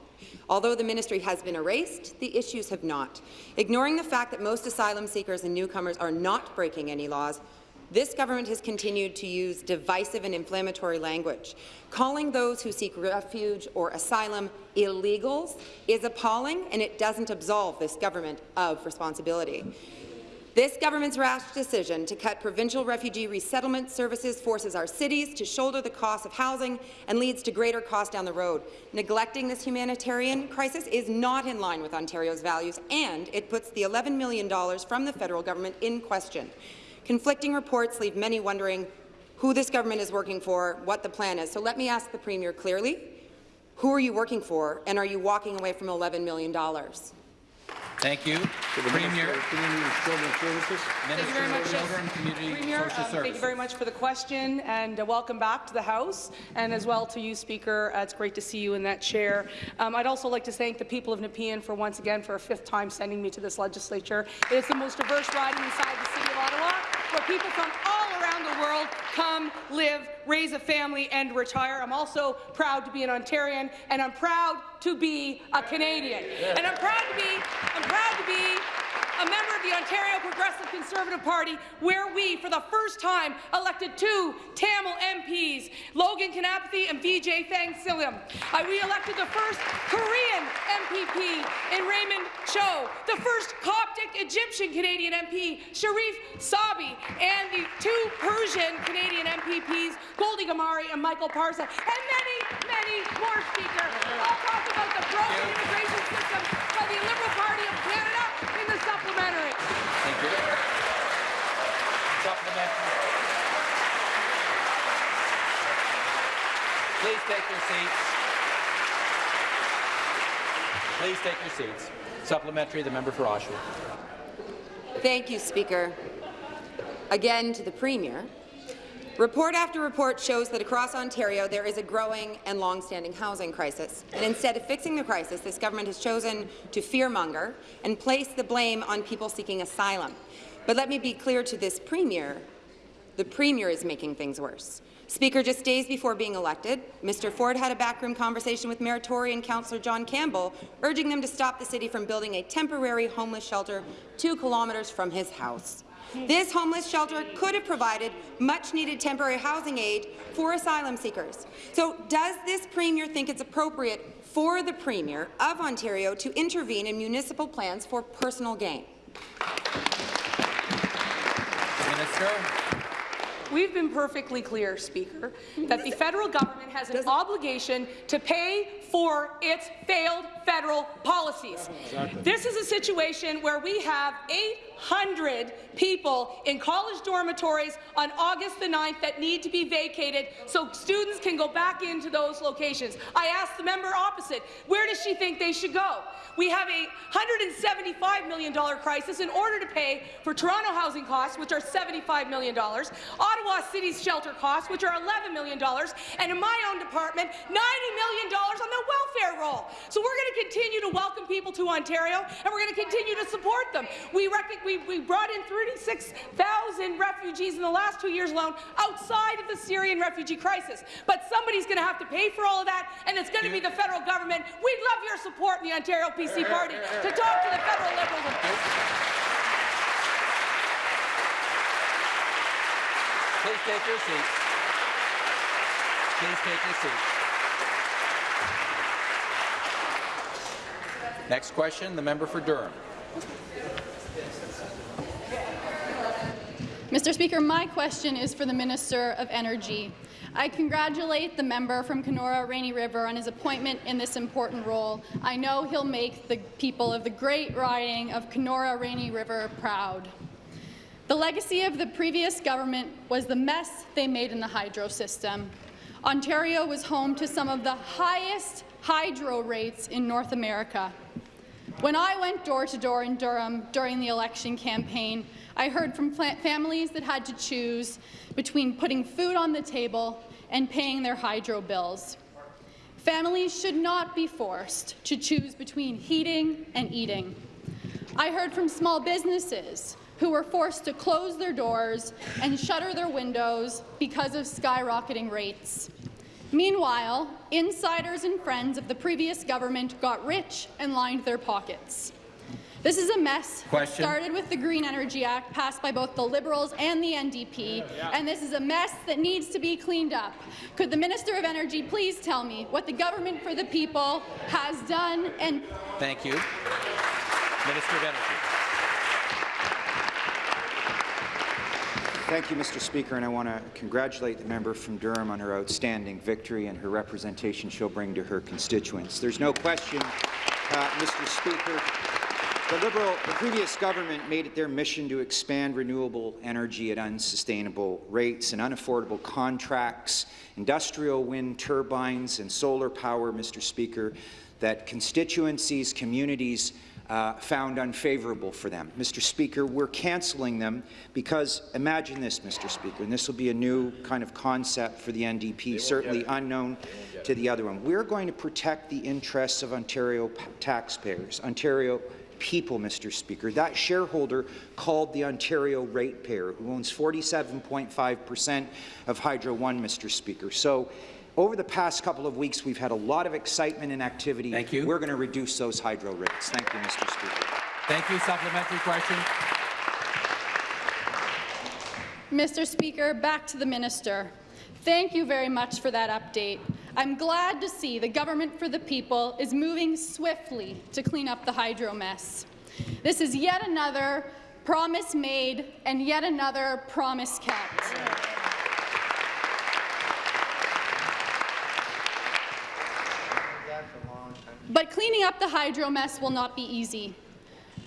Although the ministry has been erased, the issues have not. Ignoring the fact that most asylum seekers and newcomers are not breaking any laws, this government has continued to use divisive and inflammatory language. Calling those who seek refuge or asylum illegals is appalling, and it doesn't absolve this government of responsibility. This government's rash decision to cut provincial refugee resettlement services forces our cities to shoulder the cost of housing and leads to greater costs down the road. Neglecting this humanitarian crisis is not in line with Ontario's values, and it puts the $11 million from the federal government in question. Conflicting reports leave many wondering who this government is working for, what the plan is. So let me ask the Premier clearly, who are you working for, and are you walking away from $11 million? Thank you. Premier. Thank you very much, Community Premier. Social Um, thank you very much for the question, and uh, welcome back to the House, and as well to you, Speaker. Uh, it's great to see you in that chair. Um, I'd also like to thank the people of Nepean for once again for a fifth time sending me to this legislature. It is the most diverse riding inside the city of Ottawa, where people from all around the world come, live, raise a family, and retire. I'm also proud to be an Ontarian, and I'm proud to be a Canadian. And I'm proud to be, I'm proud to be a member of the Ontario Progressive Conservative Party, where we, for the first time, elected two Tamil MPs, Logan Kanapathy and Vijay Thanigasalam. Uh, we elected the first Korean MPP in Raymond Cho, the first Coptic Egyptian Canadian MP, Sheref Sabawy, and the two Persian Canadian MPPs, Goldie Ghamari and Michael Parsa, and many, many more, Speaker. I'll talk about the broken immigration system by the Liberal Party Canada take your seats. Please take your seats. Supplementary, the member for Oshawa. Thank you, Speaker. Again to the Premier. Report after report shows that across Ontario there is a growing and long-standing housing crisis. And instead of fixing the crisis, this government has chosen to fearmonger and place the blame on people seeking asylum. But let me be clear to this Premier, the Premier is making things worse. Speaker, just days before being elected, Mr. Ford had a backroom conversation with and Councillor John Campbell, urging them to stop the city from building a temporary homeless shelter two kilometres from his house. This homeless shelter could have provided much-needed temporary housing aid for asylum seekers. So does this Premier think it's appropriate for the Premier of Ontario to intervene in municipal plans for personal gain? Minister. We've been perfectly clear, Speaker, that the federal government has an obligation to pay for its failed federal policies. Exactly. This is a situation where we have 800 people in college dormitories on August the 9th that need to be vacated so students can go back into those locations. I asked the member opposite, where does she think they should go? We have a $175 million crisis in order to pay for Toronto housing costs, which are $75 million, Ottawa City's shelter costs, which are $11 million, and in my own department, $90 million on the welfare roll. So we're going to continue to welcome people to Ontario, and we're going to continue to support them. We, we, we brought in 36,000 refugees in the last two years alone outside of the Syrian refugee crisis. But somebody's going to have to pay for all of that, and it's going to be the federal government. We'd love your support in the Ontario PC party to talk to the federal Liberals. Please take your seats. Please take your seats. Next question, the member for Durham. Mr. Speaker, my question is for the Minister of Energy. I congratulate the member from Kenora Rainy River on his appointment in this important role. I know he'll make the people of the great riding of Kenora Rainy River proud. The legacy of the previous government was the mess they made in the hydro system. Ontario was home to some of the highest hydro rates in North America. When I went door to door in Durham during the election campaign, I heard from families that had to choose between putting food on the table and paying their hydro bills. Families should not be forced to choose between heating and eating. I heard from small businesses who were forced to close their doors and shutter their windows because of skyrocketing rates. Meanwhile, insiders and friends of the previous government got rich and lined their pockets. This is a mess Question. started with the Green Energy Act passed by both the Liberals and the NDP, and this is a mess that needs to be cleaned up. Could the Minister of Energy please tell me what the government for the people has done and Thank you. Minister of Energy. Thank you, Mr. Speaker, and I want to congratulate the member from Durham on her outstanding victory and her representation she'll bring to her constituents. There's no question, uh, Mr. Speaker, the Liberal, the previous government made it their mission to expand renewable energy at unsustainable rates and unaffordable contracts, industrial wind turbines and solar power, Mr. Speaker, that constituencies, communities uh, found unfavourable for them. Mr. Speaker, we're cancelling them because imagine this, Mr. Speaker, and this will be a new kind of concept for the NDP, certainly unknown to the other one. We're going to protect the interests of Ontario taxpayers, Ontario people, Mr. Speaker. That shareholder called the Ontario ratepayer, who owns 47.5 per cent of Hydro One, Mr. Speaker. So over the past couple of weeks, we've had a lot of excitement and activity. Thank you. We're going to reduce those hydro rates. Thank you, Mr. Speaker. Thank you. Supplementary question. Mr. Speaker, back to the minister. Thank you very much for that update. I'm glad to see the government for the people is moving swiftly to clean up the hydro mess. This is yet another promise made and yet another promise kept. But cleaning up the hydro mess will not be easy.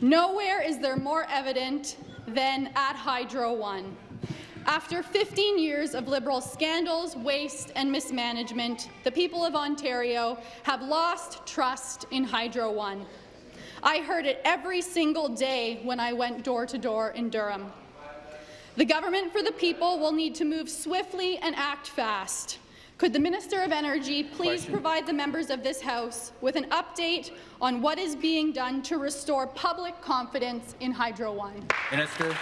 Nowhere is there more evident than at Hydro One. After 15 years of Liberal scandals, waste and mismanagement, the people of Ontario have lost trust in Hydro One. I heard it every single day when I went door to door in Durham. The government for the people will need to move swiftly and act fast. Could the Minister of Energy please Question. provide the members of this House with an update on what is being done to restore public confidence in Hydro One? Minister.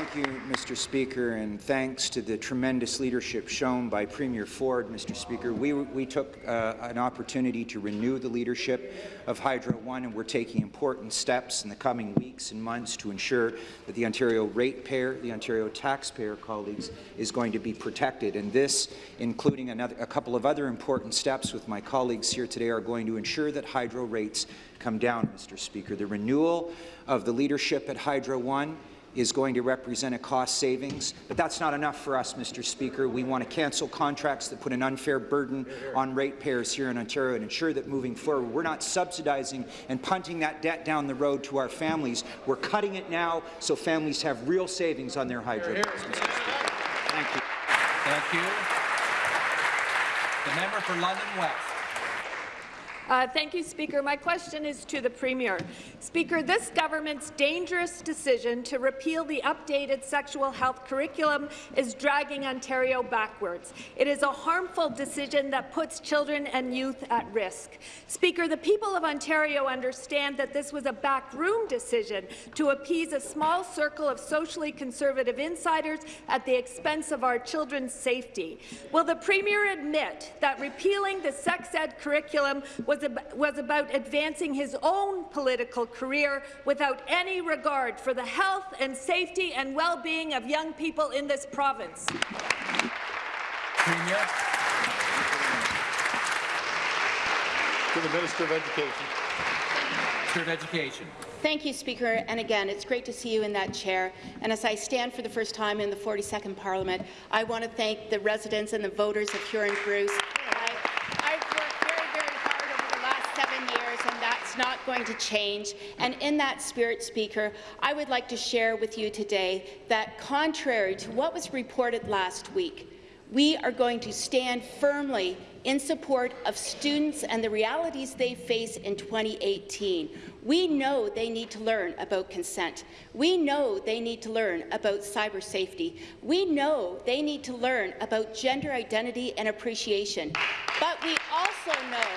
Thank you, Mr. Speaker, and thanks to the tremendous leadership shown by Premier Ford, Mr. Speaker. We, we took uh, an opportunity to renew the leadership of Hydro One, and we're taking important steps in the coming weeks and months to ensure that the Ontario ratepayer, the Ontario taxpayer colleagues, is going to be protected. And this, including another, a couple of other important steps with my colleagues here today, are going to ensure that hydro rates come down, Mr. Speaker. The renewal of the leadership at Hydro One is going to represent a cost savings, but that's not enough for us, Mr. Speaker. We want to cancel contracts that put an unfair burden on ratepayers here in Ontario and ensure that moving forward, we're not subsidizing and punting that debt down the road to our families. We're cutting it now so families have real savings on their hydro bills, Mr. Speaker. Thank you. Thank you. The member for London West. Uh, thank you, Speaker. My question is to the Premier. Speaker, this government's dangerous decision to repeal the updated sexual health curriculum is dragging Ontario backwards. It is a harmful decision that puts children and youth at risk. Speaker, the people of Ontario understand that this was a backroom decision to appease a small circle of socially conservative insiders at the expense of our children's safety. Will the Premier admit that repealing the sex ed curriculum was was, ab was about advancing his own political career without any regard for the health and safety and well-being of young people in this province. Premier. To the Minister of Education. Minister of Education. Thank you, Speaker. And again, it's great to see you in that chair. And as I stand for the first time in the 42nd Parliament, I want to thank the residents and the voters of Huron Bruce. I, I've worked very, very hard over the last seven years, and that's not going to change. And in that spirit, Speaker, I would like to share with you today that contrary to what was reported last week, we are going to stand firmly in support of students and the realities they face in 2018. We know they need to learn about consent. We know they need to learn about cyber safety. We know they need to learn about gender identity and appreciation. But we also know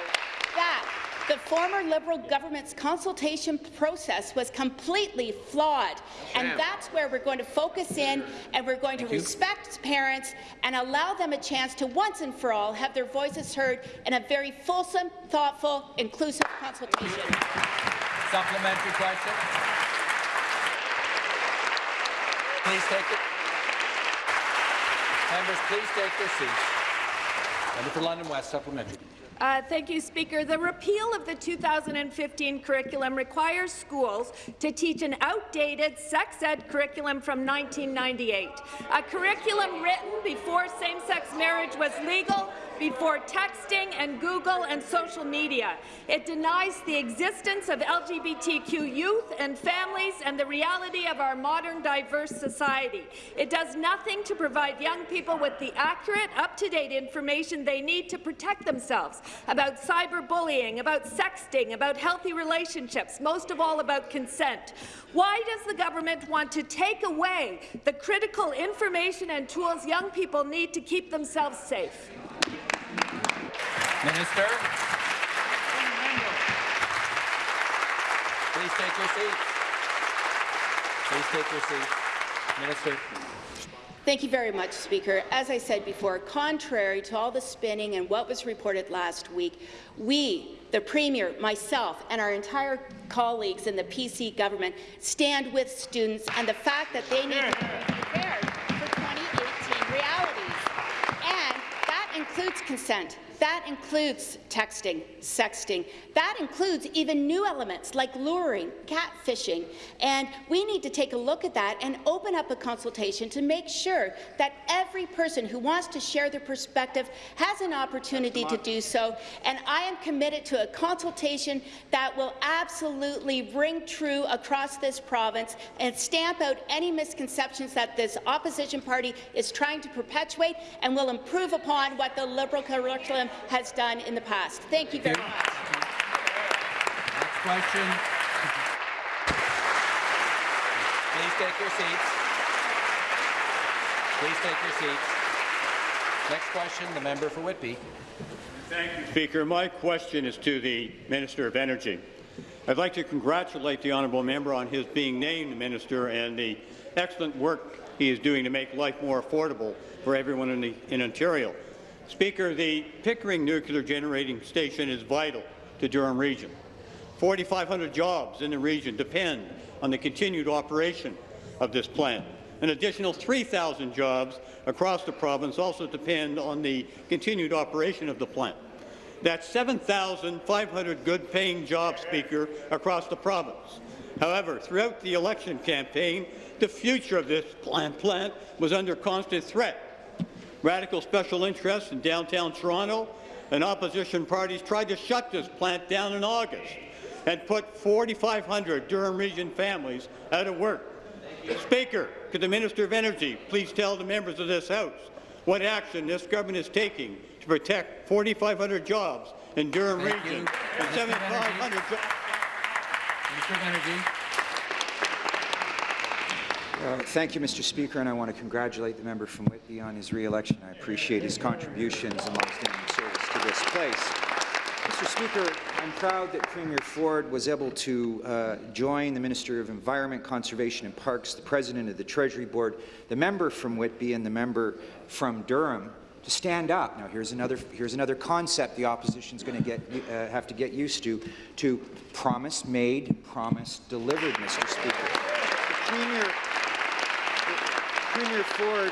that the former Liberal government's consultation process was completely flawed, and that's where we're going to focus in, and we're going to respect parents and allow them a chance to once and for all have their voices heard in a very fulsome, thoughtful, inclusive consultation. Supplementary question. Please take it. Members, please take their seats. Member for London West, supplementary. Uh, thank you, Speaker. The repeal of the 2015 curriculum requires schools to teach an outdated sex ed curriculum from 1998, a curriculum written before same-sex marriage was legal, before texting and Google and social media. It denies the existence of LGBTQ youth and families and the reality of our modern diverse society. It does nothing to provide young people with the accurate, up-to-date information they need to protect themselves about cyberbullying, about sexting, about healthy relationships, most of all about consent. Why does the government want to take away the critical information and tools young people need to keep themselves safe? Minister. Please take your seat. Please take your seats. Minister. Thank you very much, Speaker. As I said before, contrary to all the spinning and what was reported last week, we, the Premier, myself, and our entire colleagues in the PC government stand with students and the fact that they need to be prepared for 2018 realities. And that includes consent. That includes texting, sexting. That includes even new elements like luring, catfishing. And we need to take a look at that and open up a consultation to make sure that every person who wants to share their perspective has an opportunity to do so. And I am committed to a consultation that will absolutely ring true across this province and stamp out any misconceptions that this opposition party is trying to perpetuate and will improve upon what the Liberal curriculum has done in the past. Thank you very much. Next question. Please take your seats. Please take your seats. Next question, the member for Whitby. Thank you, Speaker. My question is to the Minister of Energy. I'd like to congratulate the honourable member on his being named minister and the excellent work he is doing to make life more affordable for everyone in, the, in Ontario. Speaker, the Pickering Nuclear Generating Station is vital to Durham Region. 4,500 jobs in the region depend on the continued operation of this plant. An additional 3,000 jobs across the province also depend on the continued operation of the plant. That's 7,500 good-paying jobs, Speaker, across the province. However, throughout the election campaign, the future of this plant, was under constant threat Radical special interests in downtown Toronto and opposition parties tried to shut this plant down in August and put 4,500 Durham Region families out of work. Speaker, could the Minister of Energy please tell the members of this House what action this government is taking to protect 4,500 jobs in Durham Thank Region you. and 7,500 jobs? Uh, thank you, Mr. Speaker, and I want to congratulate the member from Whitby on his re-election. I appreciate his contributions and long-standing service to this place. Mr. Speaker, I'm proud that Premier Ford was able to uh, join the Minister of Environment, Conservation and Parks, the President of the Treasury Board, the member from Whitby and the member from Durham to stand up. Now, here's another, here's another concept the opposition is going to get, uh, have to get used to, to promise made, promise delivered, Mr. Speaker. The Premier Premier Ford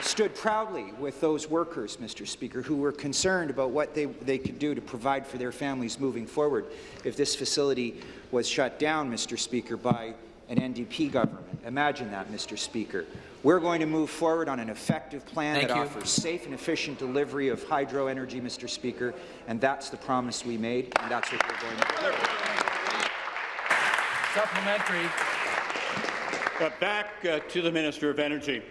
stood proudly with those workers, Mr. Speaker, who were concerned about what they, they could do to provide for their families moving forward if this facility was shut down, Mr. Speaker, by an NDP government. Imagine that, Mr. Speaker. We're going to move forward on an effective plan Thank that you. offers safe and efficient delivery of hydro energy, Mr. Speaker, and that's the promise we made, and that's what we're going to do. Supplementary. Uh, back uh, to the Minister of Energy.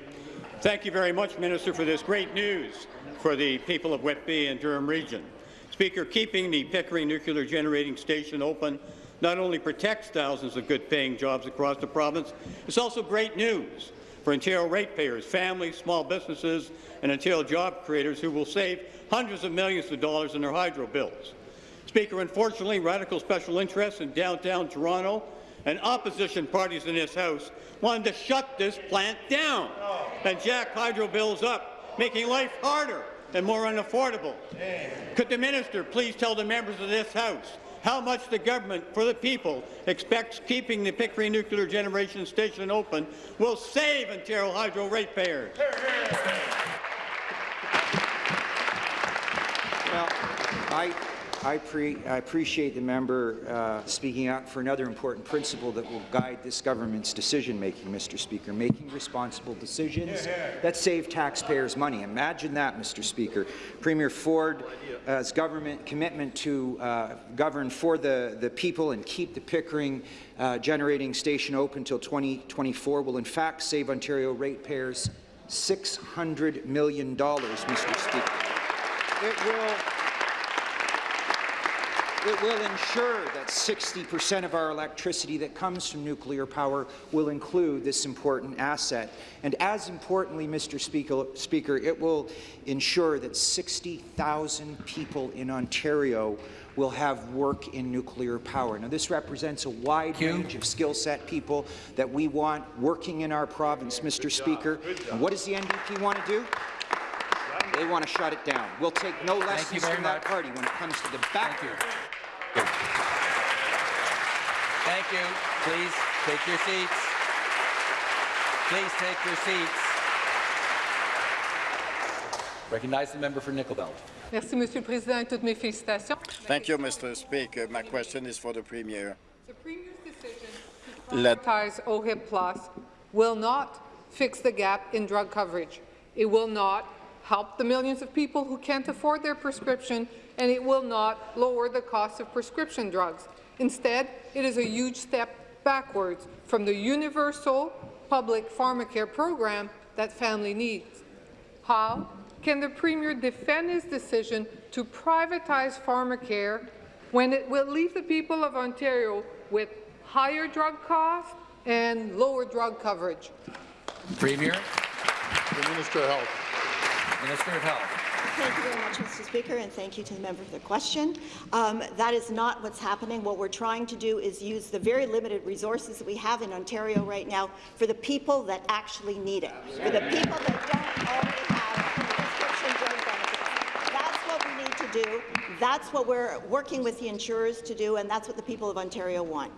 Thank you very much, Minister, for this great news for the people of Whitby and Durham Region. Speaker, keeping the Pickering Nuclear Generating Station open not only protects thousands of good-paying jobs across the province, it's also great news for Ontario ratepayers, families, small businesses, and Ontario job creators who will save hundreds of millions of dollars in their hydro bills. Speaker, unfortunately, radical special interests in downtown Toronto and opposition parties in this House wanted to shut this plant down and jack hydro bills up, making life harder and more unaffordable. Could the minister please tell the members of this House how much the government, for the people, expects keeping the Pickering Nuclear Generation Station open will save Ontario Hydro ratepayers? Well, I, I, pre, I appreciate the member uh, speaking out for another important principle that will guide this government's decision-making, Mr. Speaker, making responsible decisions that save taxpayers money. Imagine that, Mr. Speaker. Premier Ford's government commitment to uh, govern for the, the people and keep the Pickering uh, generating station open until 2024 will in fact save Ontario ratepayers $600 million, Mr. Speaker. It will it will ensure that 60% of our electricity that comes from nuclear power will include this important asset. And as importantly, Mr. Speaker, Speaker it will ensure that 60,000 people in Ontario will have work in nuclear power. Now, this represents a wide range of skill set people that we want working in our province, Mr. Speaker. And what does the NDP want to do? They want to shut it down. We'll take no lessons from that party when it comes to the back. Thank you. Please take your seats. Please take your seats. Recognize the member for Nickel Belt. Merci, Monsieur le Président, et toutes mes félicitations. Thank you, Mr. Speaker. My question is for the Premier. The Premier's decision to privatize OHIP Plus will not fix the gap in drug coverage. It will not help the millions of people who can't afford their prescription, and it will not lower the cost of prescription drugs. Instead, it is a huge step backwards from the universal public pharmacare program that family needs. How can the Premier defend his decision to privatize pharmacare when it will leave the people of Ontario with higher drug costs and lower drug coverage? Premier. The Minister of Health. Minister of Health. Thank you very much, Mr. Speaker, and thank you to the member for the question. Um, that is not what's happening. What we're trying to do is use the very limited resources that we have in Ontario right now for the people that actually need it, for the people that don't already have prescription drug benefits. That's what we need to do. That's what we're working with the insurers to do, and that's what the people of Ontario want.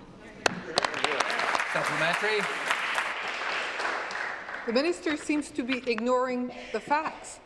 Supplementary. The minister seems to be ignoring the facts.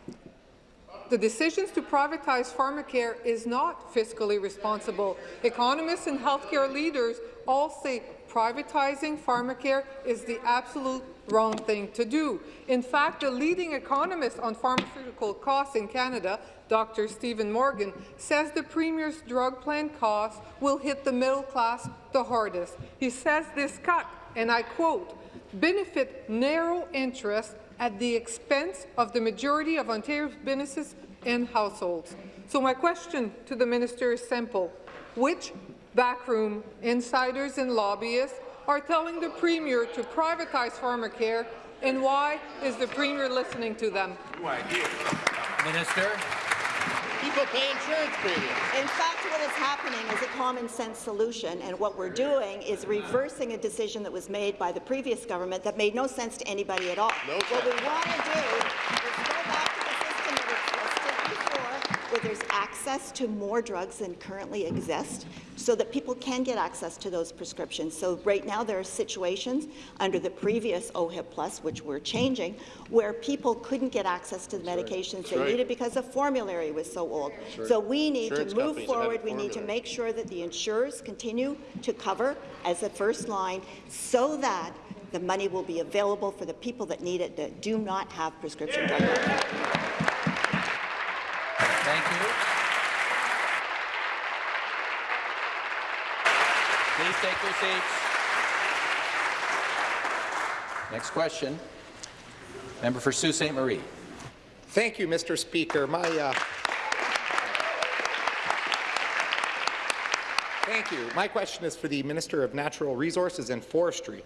The decisions to privatize pharmacare is not fiscally responsible. Economists and healthcare leaders all say privatizing pharmacare is the absolute wrong thing to do. In fact, the leading economist on pharmaceutical costs in Canada, Dr. Stephen Morgan, says the Premier's drug plan costs will hit the middle class the hardest. He says this cut, and I quote, benefit narrow interests at the expense of the majority of Ontario's businesses and households. So my question to the minister is simple. Which backroom insiders and lobbyists are telling the Premier to privatize pharmacare, and why is the Premier listening to them? Minister. People pay insurance premiums. In fact, what is happening is a common-sense solution, and what we're doing is reversing a decision that was made by the previous government that made no sense to anybody at all. No what we want to do is go back to the system that existed before, where there's access to more drugs than currently exist, so that people can get access to those prescriptions. So right now there are situations under the previous OHIP Plus, which we're changing, where people couldn't get access to the medications That's they right. needed because the formulary was so old. right. So we need Insurance to move companies that have forward. We need to make sure that the insurers continue to cover as the first line so that the money will be available for the people that need it that do not have prescription drug. Thank you. Please take your seats. Next question. Member for Sault Ste. Marie. Thank you, Mr. Speaker. My, uh, thank you. My question is for the Minister of Natural Resources and Forestry.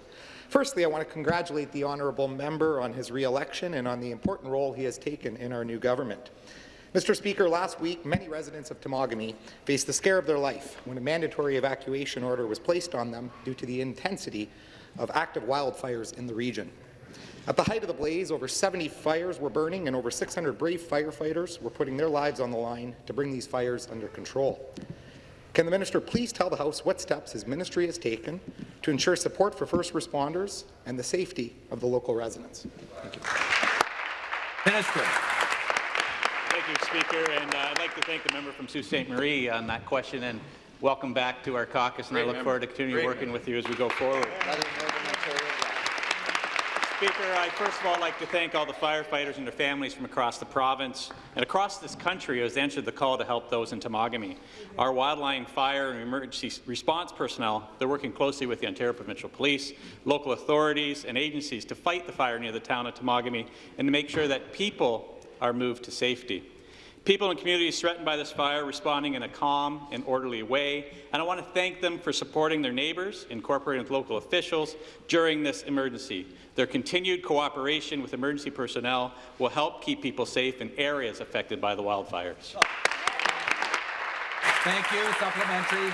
Firstly, I want to congratulate the honourable member on his re-election and on the important role he has taken in our new government. Mr. Speaker, last week, many residents of Temagami faced the scare of their life when a mandatory evacuation order was placed on them due to the intensity of active wildfires in the region. At the height of the blaze, over 70 fires were burning and over 600 brave firefighters were putting their lives on the line to bring these fires under control. Can the minister please tell the House what steps his ministry has taken to ensure support for first responders and the safety of the local residents? Minister. Thank you, Speaker, and uh, I'd like to thank the member from Sault Ste. Marie on that question, and welcome back to our caucus, and I look member. forward to continuing Great working with you as we go forward. Speaker, I'd first of all like to thank all the firefighters and their families from across the province and across this country who has answered the call to help those in Temagami. Our wildland fire and emergency response personnel, they're working closely with the Ontario Provincial Police, local authorities and agencies to fight the fire near the town of Temagami and to make sure that people are moved to safety. People in communities threatened by this fire responding in a calm and orderly way, and I want to thank them for supporting their neighbours, incorporating with local officials during this emergency. Their continued cooperation with emergency personnel will help keep people safe in areas affected by the wildfires. Thank you. Supplementary.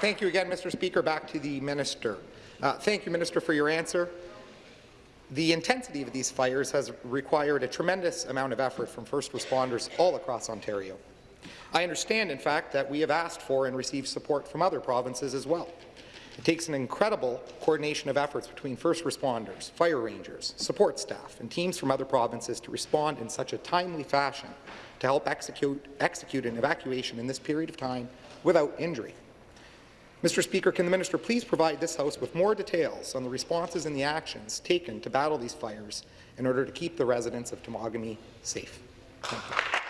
Thank you again, Mr. Speaker. Back to the minister. Uh, thank you, Minister, for your answer. The intensity of these fires has required a tremendous amount of effort from first responders all across Ontario. I understand, in fact, that we have asked for and received support from other provinces as well. It takes an incredible coordination of efforts between first responders, fire rangers, support staff, and teams from other provinces to respond in such a timely fashion to help execute, execute an evacuation in this period of time without injury. Mr. Speaker, can the minister please provide this House with more details on the responses and the actions taken to battle these fires in order to keep the residents of Temagami safe?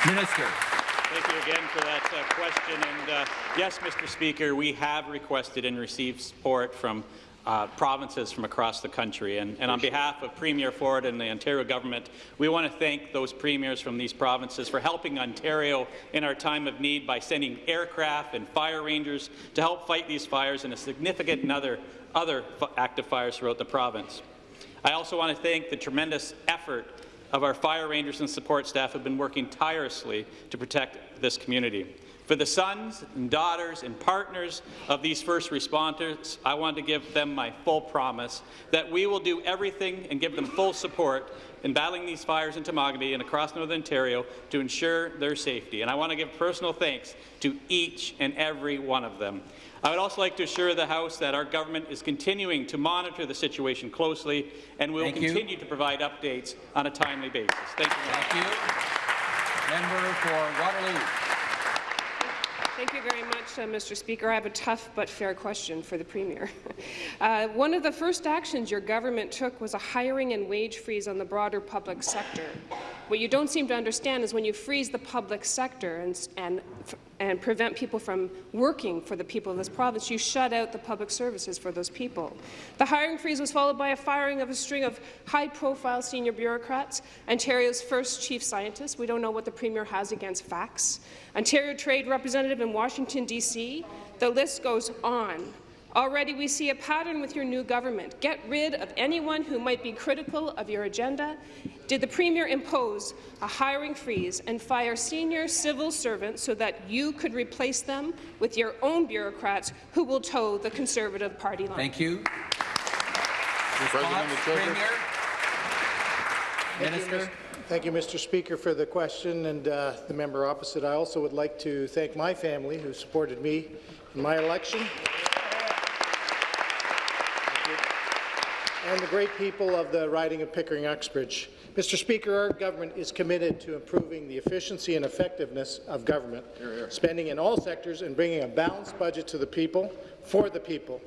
Minister. Thank you again for that uh, question. And uh, yes, Mr. Speaker, we have requested and received support from uh, provinces from across the country. And, and, on behalf of Premier Ford and the Ontario government, we want to thank those premiers from these provinces for helping Ontario in our time of need by sending aircraft and fire rangers to help fight these fires and a significant other, other active fires throughout the province. I also want to thank the tremendous effort of our fire rangers and support staff who have been working tirelessly to protect this community. For the sons and daughters and partners of these first responders, I want to give them my full promise that we will do everything and give them full support in battling these fires in Temagami and across Northern Ontario to ensure their safety. And I want to give personal thanks to each and every one of them. I would also like to assure the House that our government is continuing to monitor the situation closely and will Thank continue you. to provide updates on a timely basis. Thank you. Thank you. Member for Waterloo. Thank you very much, uh, Mr. Speaker. I have a tough but fair question for the Premier. Uh, one of the first actions your government took was a hiring and wage freeze on the broader public sector. What you don't seem to understand is when you freeze the public sector and, and, and prevent people from working for the people of this province, you shut out the public services for those people. The hiring freeze was followed by a firing of a string of high-profile senior bureaucrats, Ontario's first chief scientist. We don't know what the Premier has against facts. Ontario Trade Representative in Washington, D.C. The list goes on. Already we see a pattern with your new government. Get rid of anyone who might be critical of your agenda. Did the Premier impose a hiring freeze and fire senior civil servants so that you could replace them with your own bureaucrats who will toe the Conservative Party line? Thank you. President Response, Premier. Thank you, Minister. Mr. Thank you, Mr. Speaker, for the question, and uh, the member opposite. I also would like to thank my family who supported me in my election. And the great people of the riding of Pickering-Uxbridge. Mr. Speaker, our government is committed to improving the efficiency and effectiveness of government, spending in all sectors and bringing a balanced budget to the people, for the people.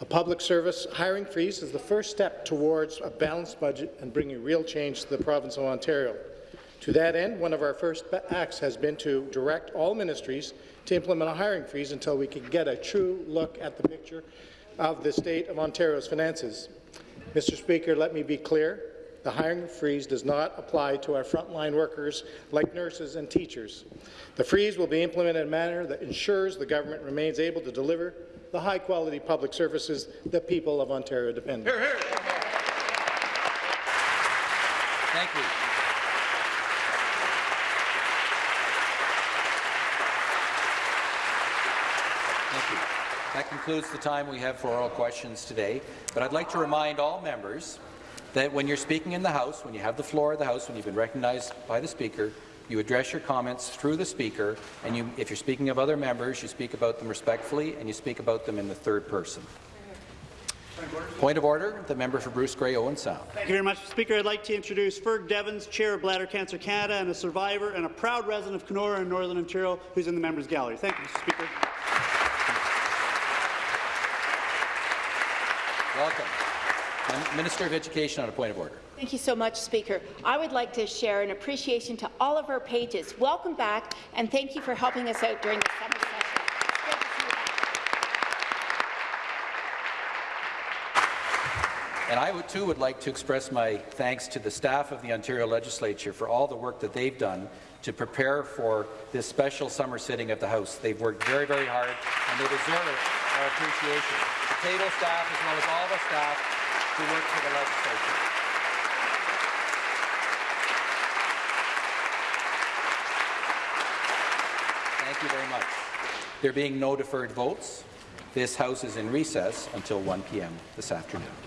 A public service hiring freeze is the first step towards a balanced budget and bringing real change to the province of Ontario. To that end, one of our first acts has been to direct all ministries to implement a hiring freeze until we can get a true look at the picture of the state of Ontario's finances. Mr. Speaker, let me be clear. The hiring freeze does not apply to our frontline workers like nurses and teachers. The freeze will be implemented in a manner that ensures the government remains able to deliver the high-quality public services that people of Ontario depend on. Thank you. Thank you. That concludes the time we have for oral questions today. But I'd like to remind all members that when you're speaking in the House, when you have the floor of the House, when you've been recognized by the Speaker, you address your comments through the Speaker, and you, if you're speaking of other members, you speak about them respectfully, and you speak about them in the third person. Point of order, the member for Bruce Grey Owen Sound. Thank you very much, Speaker. I'd like to introduce Ferg Devins, Chair of Bladder Cancer Canada and a survivor and a proud resident of Kenora in Northern Ontario, who's in the members' gallery. Thank you, Mr. Speaker. Welcome. Minister of Education on a point of order. Thank you so much, Speaker. I would like to share an appreciation to all of our pages. Welcome back, and thank you for helping us out during the summer session. And I would, too would like to express my thanks to the staff of the Ontario Legislature for all the work that they've done to prepare for this special summer sitting of the House. They've worked very, very hard, and they deserve our appreciation. Table staff, as well as all the staff who work for the legislature. Thank you very much. There being no deferred votes, this House is in recess until 1 p.m. this afternoon.